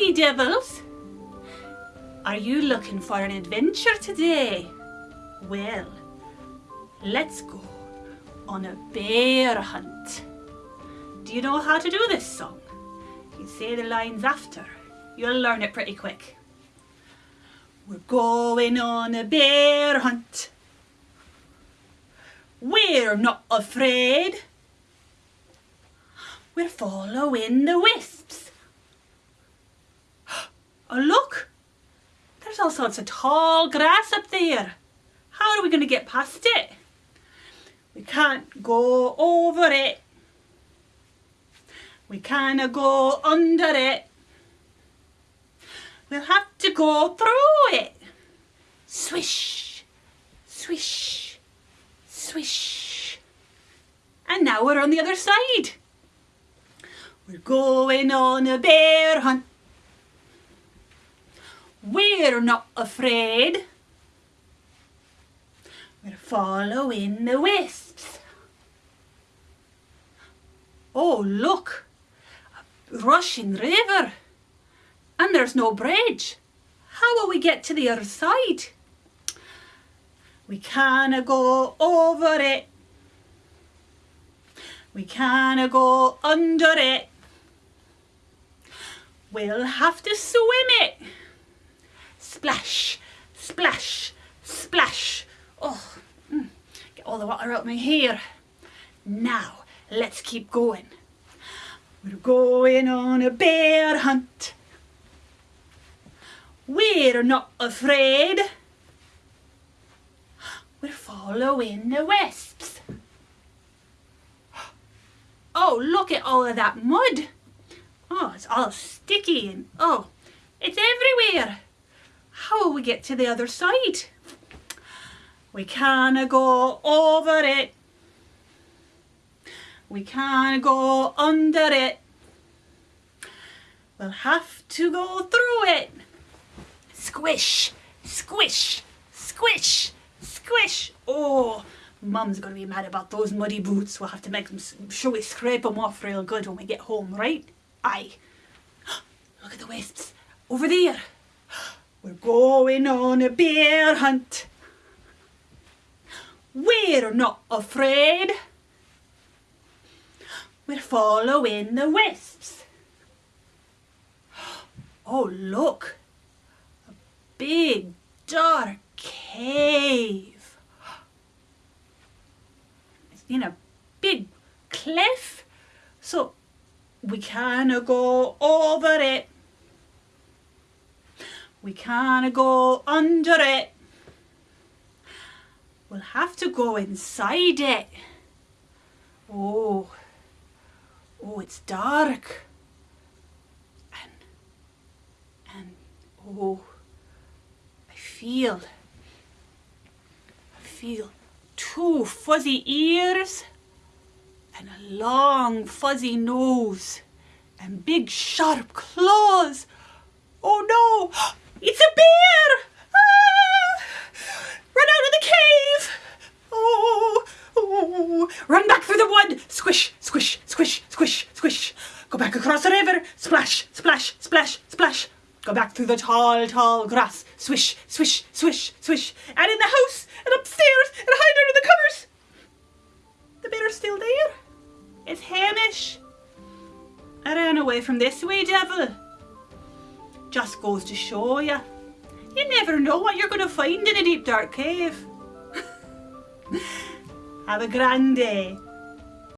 wee devils. Are you looking for an adventure today? Well, let's go on a bear hunt. Do you know how to do this song? You say the lines after. You'll learn it pretty quick. We're going on a bear hunt. We're not afraid. We're following the wisps. Oh look, there's all sorts of tall grass up there. How are we going to get past it? We can't go over it. We can't go under it. We'll have to go through it. Swish, swish, swish. And now we're on the other side. We're going on a bear hunt. We're not afraid. We're following the wisps. Oh, look, a rushing river. And there's no bridge. How will we get to the other side? We can't go over it. We can't go under it. We'll have to swim it. Splash, splash, splash. Oh, mm, get all the water out of my hair. Now, let's keep going. We're going on a bear hunt. We're not afraid. We're following the wisps. Oh, look at all of that mud. Oh, it's all sticky and oh, it's everywhere. How will we get to the other side? We can't go over it. We can't go under it. We'll have to go through it. Squish, squish, squish, squish. Oh, Mum's going to be mad about those muddy boots. We'll have to make them sure we scrape them off real good when we get home, right? Aye. Look at the wisps. Over there. We're going on a bear hunt. We're not afraid. We're following the wisps. Oh, look. A big, dark cave. It's in a big cliff. So we can't go over it. We can't go under it. We'll have to go inside it. Oh, oh, it's dark. And, and, oh, I feel, I feel two fuzzy ears and a long fuzzy nose and big sharp claws. Oh no, it's a bear! Ah! Run out of the cave! Oh, oh, run back through the wood! Squish, squish, squish, squish, squish. Go back across the river. Splash, splash, splash, splash. Go back through the tall, tall grass. Swish, swish, swish, swish. And in the house, and upstairs, and hide under the covers. The bear's still there. It's Hamish. I ran away from this wee devil. Just goes to show you. You never know what you're going to find in a deep dark cave. Have a grand day.